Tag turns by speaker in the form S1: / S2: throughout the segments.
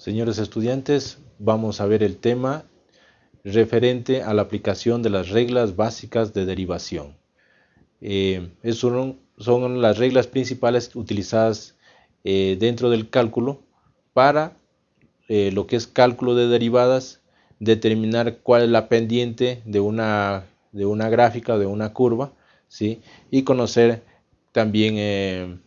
S1: Señores estudiantes, vamos a ver el tema referente a la aplicación de las reglas básicas de derivación. Eh, son, las reglas principales utilizadas eh, dentro del cálculo para eh, lo que es cálculo de derivadas, determinar cuál es la pendiente de una, de una gráfica, de una curva, ¿sí? y conocer también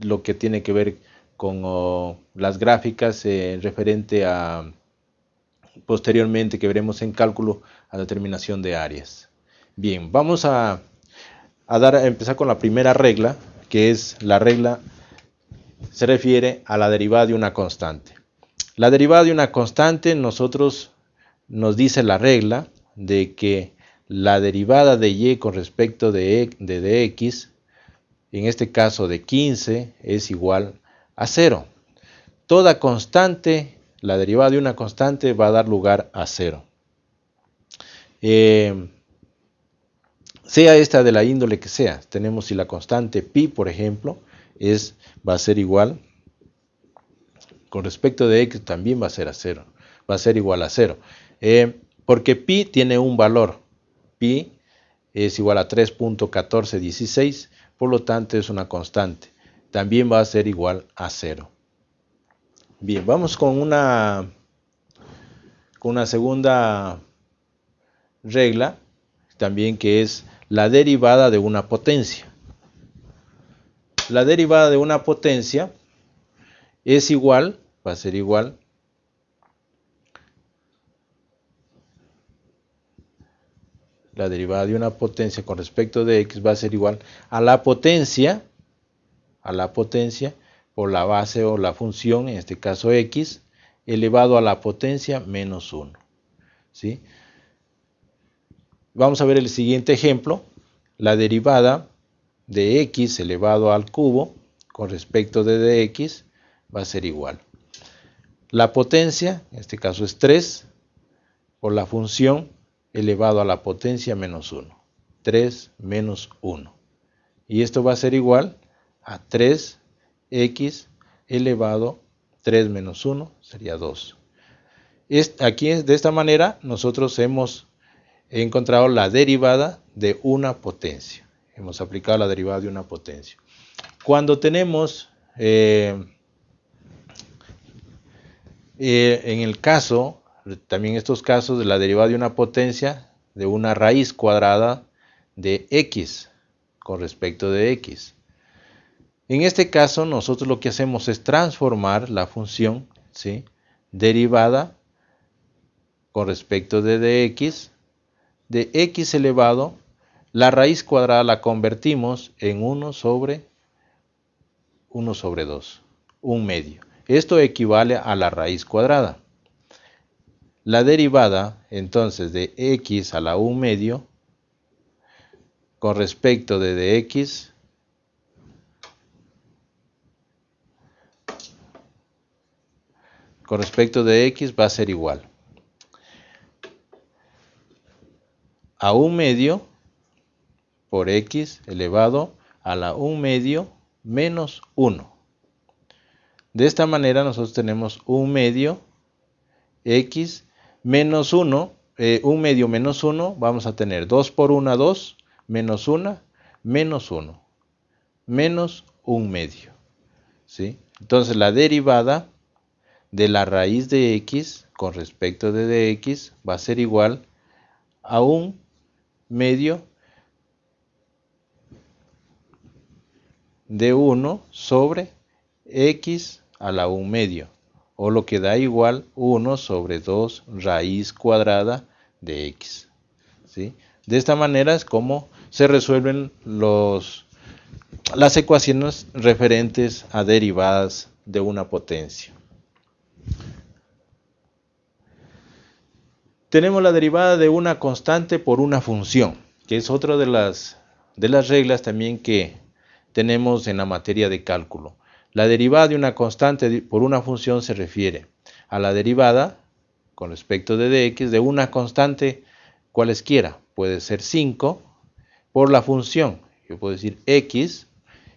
S1: lo que tiene que ver con las gráficas eh, referente a posteriormente que veremos en cálculo a determinación de áreas. Bien, vamos a, dar, a empezar con la primera regla, que es la regla, se refiere a la derivada de una constante. La derivada de una constante, nosotros nos dice la regla de que la derivada de y con respecto de, e, de dx, en este caso de 15, es igual a cero. Toda constante, la derivada de una constante va a dar lugar a cero. Eh, sea esta de la índole que sea, tenemos si la constante pi, por ejemplo, es, va a ser igual, con respecto de x también va a ser a cero, va a ser igual a cero. Eh, porque pi tiene un valor, pi es igual a 3.1416, por lo tanto es una constante también va a ser igual a cero. Bien, vamos con una, con una segunda regla, también que es la derivada de una potencia. La derivada de una potencia es igual, va a ser igual, la derivada de una potencia con respecto de x va a ser igual a la potencia a la potencia por la base o la función, en este caso x, elevado a la potencia menos 1. ¿sí? Vamos a ver el siguiente ejemplo. La derivada de x elevado al cubo con respecto de dx va a ser igual. La potencia, en este caso es 3, por la función elevado a la potencia menos 1. 3 menos 1. Y esto va a ser igual a 3x elevado 3 menos 1 sería 2. Aquí de esta manera nosotros hemos encontrado la derivada de una potencia. Hemos aplicado la derivada de una potencia. Cuando tenemos eh, eh, en el caso, también estos casos de la derivada de una potencia de una raíz cuadrada de x con respecto de x. En este caso, nosotros lo que hacemos es transformar la función ¿sí? derivada con respecto de dx, de x elevado, la raíz cuadrada la convertimos en 1 sobre 1 sobre 2, un medio. Esto equivale a la raíz cuadrada. La derivada, entonces, de x a la 1 medio, con respecto de dx con respecto de x va a ser igual a un medio por x elevado a la 1 medio menos 1. De esta manera nosotros tenemos un medio x menos 1, eh, un medio menos 1, vamos a tener 2 por 1, 2, menos 1, menos 1, menos un medio. ¿sí? Entonces la derivada de la raíz de x con respecto de dx va a ser igual a un medio de 1 sobre x a la 1 medio, o lo que da igual 1 sobre 2 raíz cuadrada de x. ¿sí? De esta manera es como se resuelven los, las ecuaciones referentes a derivadas de una potencia. Tenemos la derivada de una constante por una función, que es otra de las, de las reglas también que tenemos en la materia de cálculo. La derivada de una constante por una función se refiere a la derivada con respecto de dx de una constante cualesquiera. Puede ser 5 por la función. Yo puedo decir x.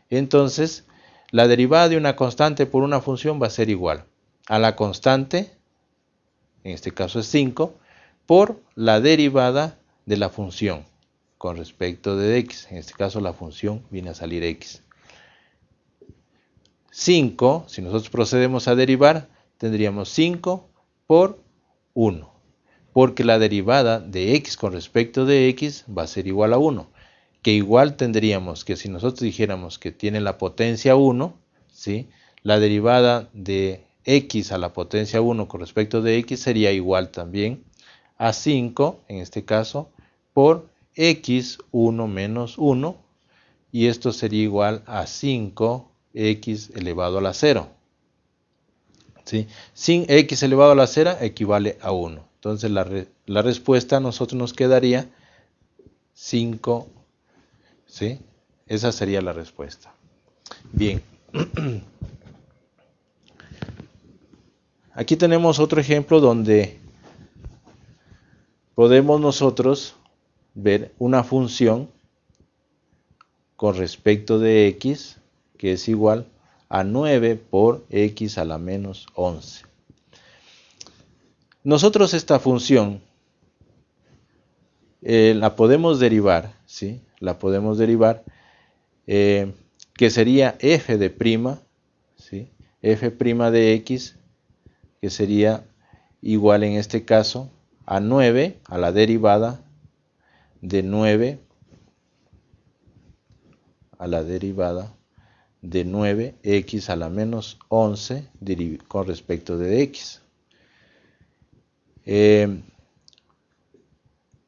S1: Entonces, la derivada de una constante por una función va a ser igual a la constante, en este caso es 5, por la derivada de la función con respecto de x. En este caso la función viene a salir x. 5, si nosotros procedemos a derivar, tendríamos 5 por 1. Porque la derivada de x con respecto de x va a ser igual a 1. Que igual tendríamos que si nosotros dijéramos que tiene la potencia 1, ¿sí? la derivada de x a la potencia 1 con respecto de x sería igual también a 5, en este caso, por x1 menos 1, y esto sería igual a 5x elevado a la 0. ¿Sí? Sin x elevado a la 0 equivale a 1. Entonces la, la respuesta a nosotros nos quedaría 5. ¿sí? Esa sería la respuesta. Bien. Aquí tenemos otro ejemplo donde podemos nosotros ver una función con respecto de x que es igual a 9 por x a la menos 11. Nosotros esta función eh, la podemos derivar, ¿sí? La podemos derivar, eh, que sería f de prima, ¿sí? f prima de x que sería igual en este caso a 9 a la derivada de 9 a la derivada de 9x a la menos 11 con respecto de x. Eh,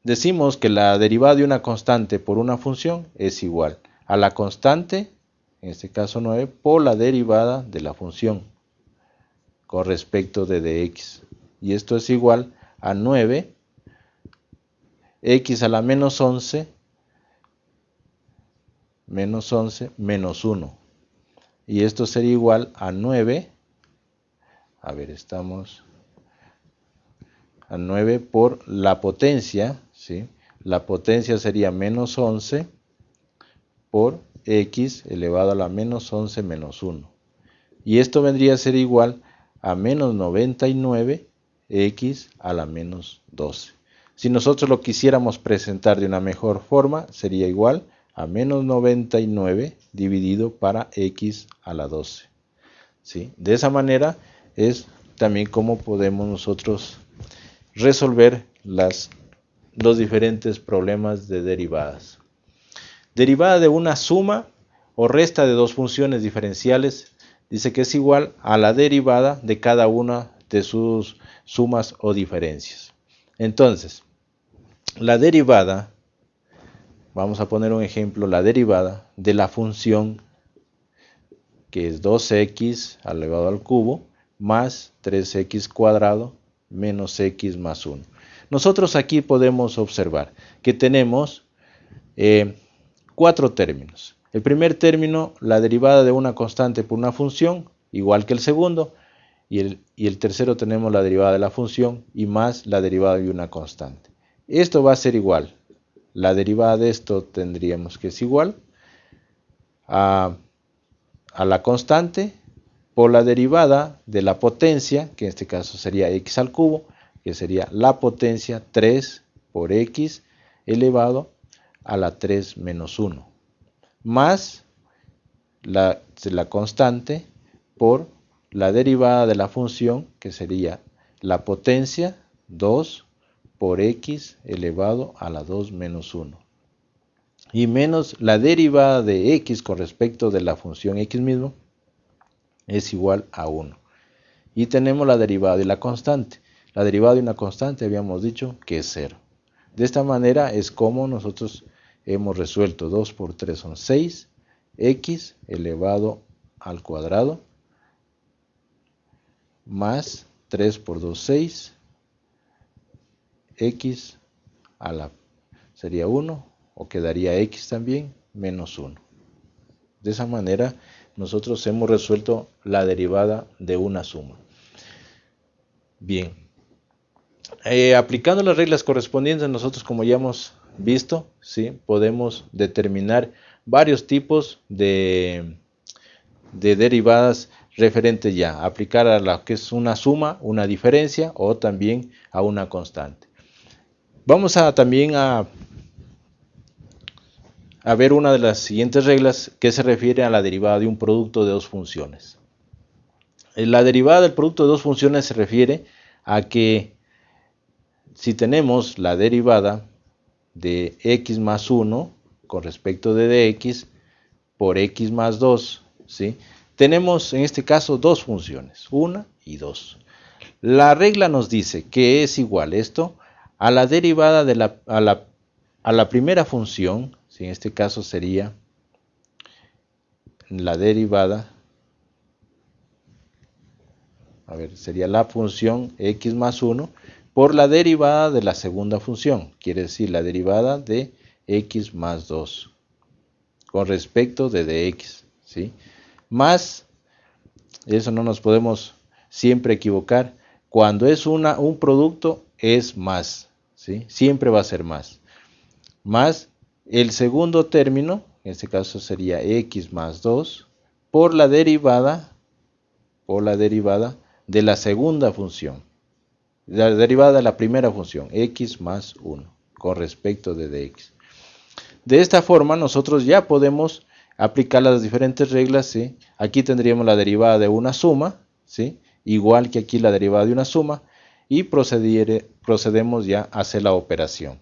S1: decimos que la derivada de una constante por una función es igual a la constante, en este caso 9, por la derivada de la función con respecto de dx. Y esto es igual a 9 x a la menos 11 menos 11 menos 1. Y esto sería igual a 9, a ver, estamos a 9 por la potencia, ¿sí? La potencia sería menos 11 por x elevado a la menos 11 menos 1. Y esto vendría a ser igual a menos 99 x a la menos 12. Si nosotros lo quisiéramos presentar de una mejor forma, sería igual a menos 99 dividido para x a la 12. ¿Sí? De esa manera es también como podemos nosotros resolver las, los diferentes problemas de derivadas. Derivada de una suma o resta de dos funciones diferenciales dice que es igual a la derivada de cada una de sus sumas o diferencias. Entonces, la derivada, vamos a poner un ejemplo, la derivada de la función que es 2x elevado al cubo más 3x cuadrado menos x más 1. Nosotros aquí podemos observar que tenemos eh, cuatro términos. El primer término, la derivada de una constante por una función, igual que el segundo. Y el, y el tercero tenemos la derivada de la función y más la derivada de una constante. Esto va a ser igual. La derivada de esto tendríamos que es igual a, a la constante por la derivada de la potencia, que en este caso sería x al cubo, que sería la potencia 3 por x elevado a la 3 menos 1 más la, la constante por la derivada de la función que sería la potencia 2 por x elevado a la 2 menos 1 y menos la derivada de x con respecto de la función x mismo es igual a 1 y tenemos la derivada de la constante. La derivada de una constante habíamos dicho que es 0 de esta manera es como nosotros hemos resuelto. 2 por 3 son 6, x elevado al cuadrado, más 3 por 2, 6, x a la, sería 1, o quedaría x también, menos 1. De esa manera, nosotros hemos resuelto la derivada de una suma. Bien, eh, aplicando las reglas correspondientes, nosotros como ya hemos visto, ¿sí? podemos determinar varios tipos de, de derivadas referente ya, aplicar a lo que es una suma, una diferencia o también a una constante. Vamos a también a, ver una de las siguientes reglas que se refiere a la derivada de un producto de dos funciones. La derivada del producto de dos funciones se refiere a que si tenemos la derivada de x más 1 con respecto de dx por x más 2, ¿sí? Tenemos en este caso dos funciones, una y dos. La regla nos dice que es igual esto a la derivada de la, a la, a la primera función, ¿sí? en este caso sería la derivada, a ver, sería la función x más 1 por la derivada de la segunda función, quiere decir la derivada de x más 2 con respecto de dx, ¿sí? Más, eso no nos podemos siempre equivocar, cuando es una, un producto es más, ¿sí? Siempre va a ser más. Más el segundo término, en este caso sería x más 2, por la derivada, por la derivada de la segunda función la derivada de la primera función, x más 1, con respecto de dx. De esta forma nosotros ya podemos aplicar las diferentes reglas. ¿sí? Aquí tendríamos la derivada de una suma, ¿sí? igual que aquí la derivada de una suma, y procedemos ya a hacer la operación.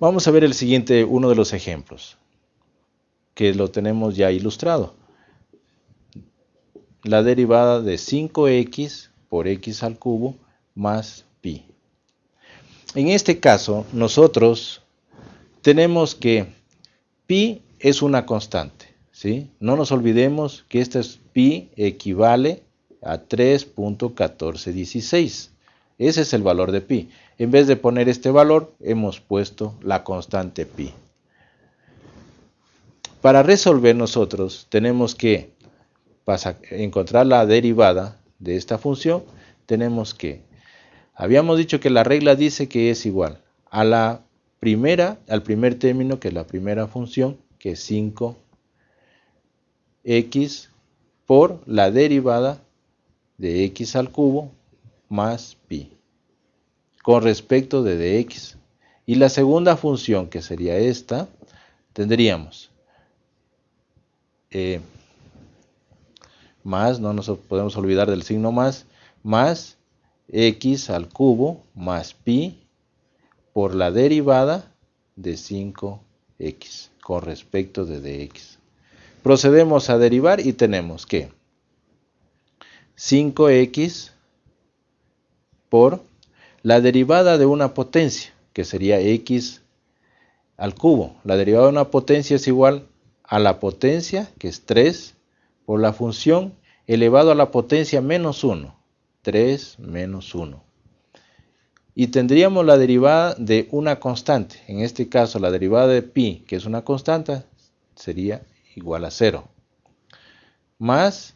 S1: Vamos a ver el siguiente, uno de los ejemplos que lo tenemos ya ilustrado. La derivada de 5x por x al cubo más pi. En este caso, nosotros tenemos que pi es una constante. ¿sí? No nos olvidemos que este es pi equivale a 3.1416. Ese es el valor de pi. En vez de poner este valor, hemos puesto la constante pi. Para resolver nosotros tenemos que encontrar la derivada de esta función, tenemos que, habíamos dicho que la regla dice que es igual a la primera, al primer término, que es la primera función, que es 5x por la derivada de x al cubo más pi con respecto de dx. Y la segunda función, que sería esta, tendríamos eh, más, no nos podemos olvidar del signo más, más x al cubo más pi por la derivada de 5x con respecto de dx. Procedemos a derivar y tenemos que 5x por la derivada de una potencia, que sería x al cubo. La derivada de una potencia es igual a la potencia, que es 3, por la función elevado a la potencia menos 1. 3 menos 1. Y tendríamos la derivada de una constante. En este caso, la derivada de pi, que es una constante, sería igual a 0. Más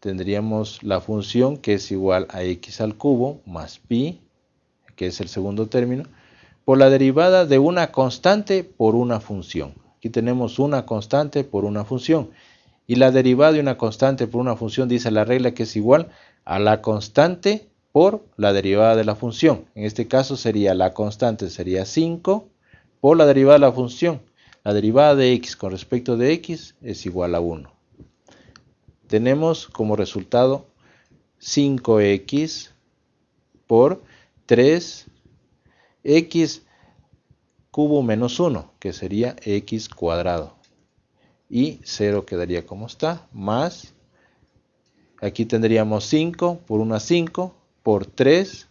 S1: tendríamos la función que es igual a x al cubo más pi, que es el segundo término, por la derivada de una constante por una función tenemos una constante por una función. Y la derivada de una constante por una función dice la regla que es igual a la constante por la derivada de la función. En este caso sería la constante sería 5 por la derivada de la función. La derivada de x con respecto de x es igual a 1. Tenemos como resultado 5x por 3x cubo menos 1, que sería x cuadrado. Y 0 quedaría como está, más, aquí tendríamos 5 por una 5, por 3,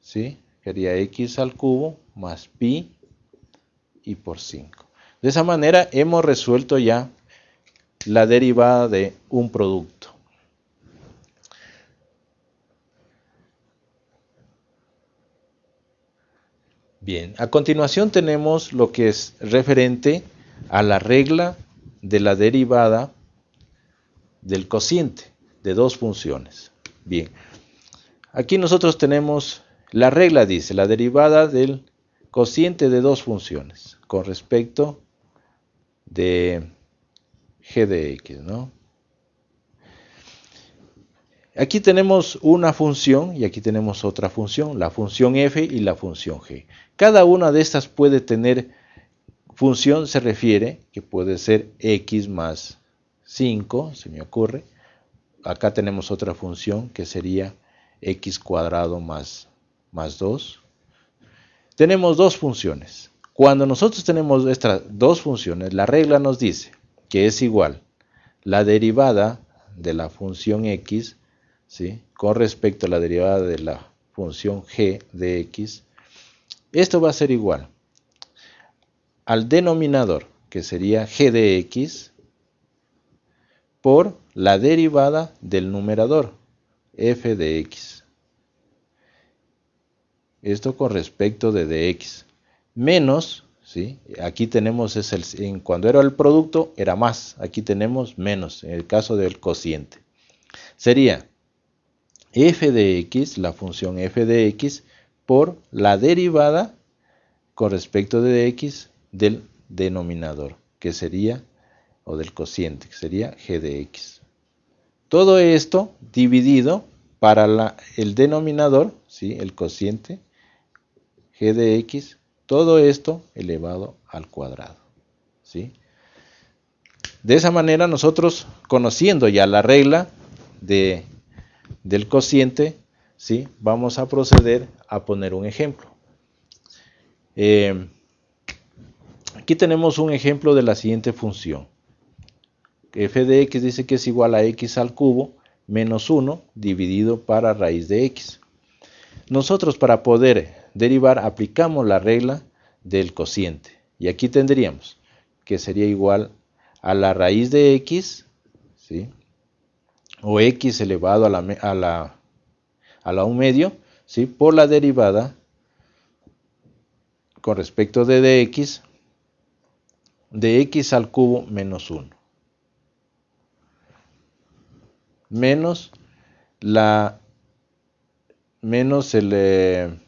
S1: ¿sí? Sería x al cubo más pi y por 5. De esa manera hemos resuelto ya la derivada de un producto. Bien, a continuación tenemos lo que es referente a la regla de la derivada del cociente de dos funciones. Bien, aquí nosotros tenemos la regla dice la derivada del cociente de dos funciones con respecto de g de x, ¿no? Aquí tenemos una función y aquí tenemos otra función, la función f y la función g. Cada una de estas puede tener función, se refiere que puede ser x más 5, se me ocurre. Acá tenemos otra función que sería x cuadrado más, más 2. Tenemos dos funciones. Cuando nosotros tenemos estas dos funciones, la regla nos dice que es igual la derivada de la función x ¿sí? con respecto a la derivada de la función g de x, esto va a ser igual al denominador, que sería g de x, por la derivada del numerador, f de x. Esto con respecto de dx. Menos, ¿sí? aquí tenemos, es el, cuando era el producto era más, aquí tenemos menos, en el caso del cociente. Sería f de x, la función f de x, por la derivada con respecto de dx del denominador, que sería, o del cociente, que sería g de x. Todo esto dividido para el denominador, ¿sí? el cociente, g de x, todo esto elevado al cuadrado. ¿sí? De esa manera nosotros, conociendo ya la regla de del cociente, ¿sí? vamos a proceder a poner un ejemplo. Eh, aquí tenemos un ejemplo de la siguiente función. F de x dice que es igual a x al cubo menos 1 dividido para raíz de x. Nosotros para poder derivar aplicamos la regla del cociente. Y aquí tendríamos que sería igual a la raíz de x, ¿sí? o x elevado a la, a la, a la 1 medio, ¿sí? por la derivada con respecto de dx de x al cubo menos 1. Menos la menos el eh,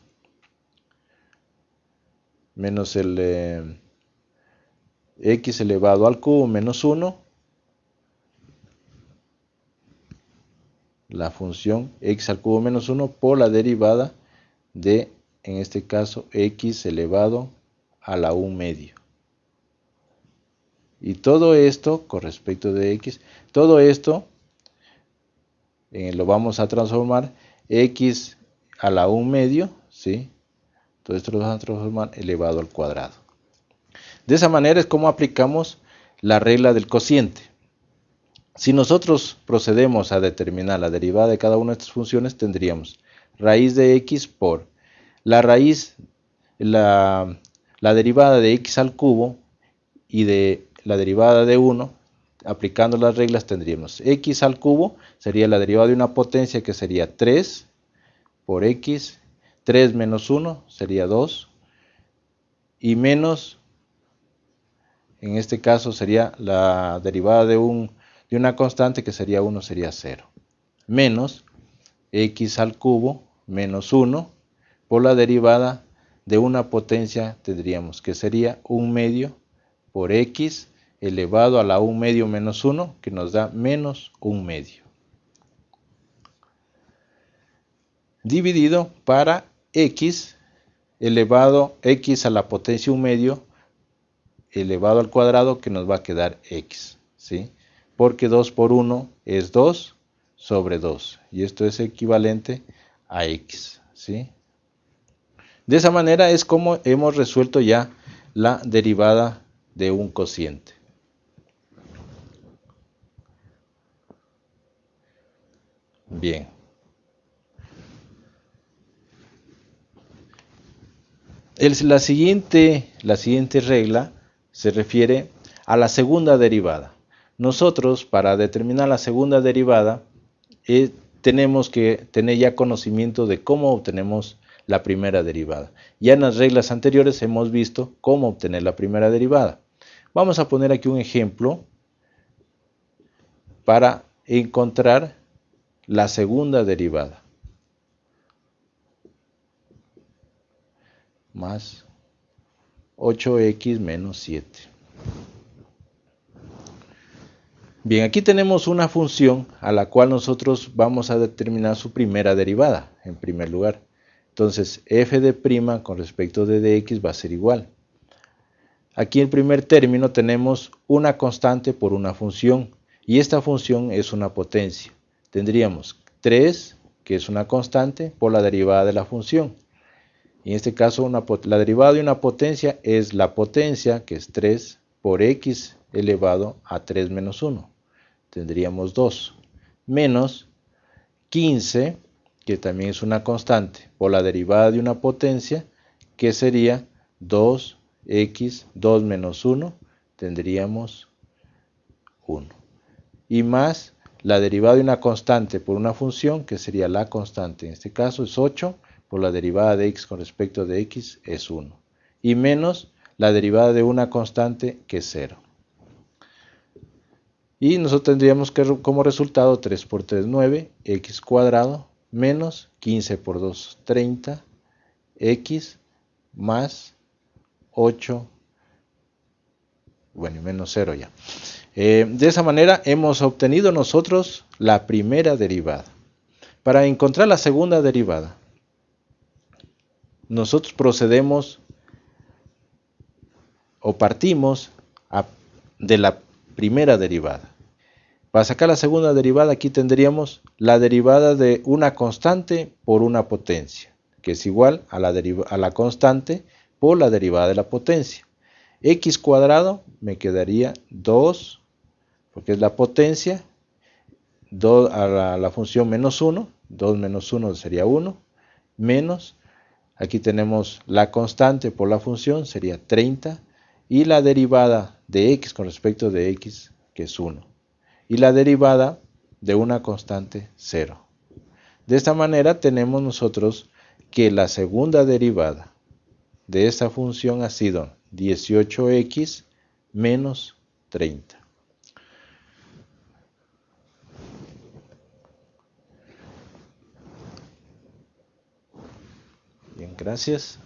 S1: menos el eh, x elevado al cubo menos 1 la función x al cubo menos 1 por la derivada de, en este caso, x elevado a la 1 medio. Y todo esto, con respecto de x, todo esto eh, lo vamos a transformar x a la 1 medio, ¿sí? Todo esto lo vamos a transformar elevado al cuadrado. De esa manera es como aplicamos la regla del cociente. Si nosotros procedemos a determinar la derivada de cada una de estas funciones, tendríamos raíz de x por la raíz, la, derivada de x al cubo y de la derivada de 1, aplicando las reglas tendríamos x al cubo, sería la derivada de una potencia que sería 3 por x, 3 menos 1 sería 2, y menos, en este caso sería la derivada de un y una constante que sería 1 sería 0. Menos x al cubo menos 1 por la derivada de una potencia tendríamos que sería 1 medio por x elevado a la 1 medio menos 1 que nos da menos 1 medio. Dividido para x elevado x a la potencia 1 medio elevado al cuadrado que nos va a quedar x. ¿sí? porque 2 por 1 es 2 sobre 2 y esto es equivalente a x. ¿sí? De esa manera es como hemos resuelto ya la derivada de un cociente. Bien. la, siguiente, la siguiente regla se refiere a la segunda derivada. Nosotros, para determinar la segunda derivada, eh, tenemos que tener ya conocimiento de cómo obtenemos la primera derivada. Ya en las reglas anteriores hemos visto cómo obtener la primera derivada. Vamos a poner aquí un ejemplo para encontrar la segunda derivada. Más 8x menos 7. Bien, aquí tenemos una función a la cual nosotros vamos a determinar su primera derivada, en primer lugar. Entonces, f de prima con respecto de dx va a ser igual. Aquí en primer término tenemos una constante por una función, y esta función es una potencia. Tendríamos 3, que es una constante, por la derivada de la función. En este caso, la derivada de una potencia es la potencia, que es 3, por x elevado a 3 menos 1 tendríamos 2, menos 15, que también es una constante, por la derivada de una potencia, que sería 2x, 2 menos 1, tendríamos 1. Y más la derivada de una constante por una función, que sería la constante, en este caso es 8, por la derivada de x con respecto de x es 1. Y menos la derivada de una constante, que es 0. Y nosotros tendríamos que como resultado 3 por 3, 9, x cuadrado, menos 15 por 2, 30, x más 8, bueno, menos 0 ya. Eh, de esa manera hemos obtenido nosotros la primera derivada. Para encontrar la segunda derivada, nosotros procedemos o partimos de la primera derivada. Para sacar la segunda derivada aquí tendríamos la derivada de una constante por una potencia, que es igual a la, a la constante por la derivada de la potencia. x cuadrado me quedaría 2, porque es la potencia, 2 a la, función menos 1, 2 menos 1 sería 1, menos, aquí tenemos la constante por la función, sería 30, y la derivada de x con respecto de x, que es 1 y la derivada de una constante 0. De esta manera tenemos nosotros que la segunda derivada de esta función ha sido 18x menos 30. Bien, gracias.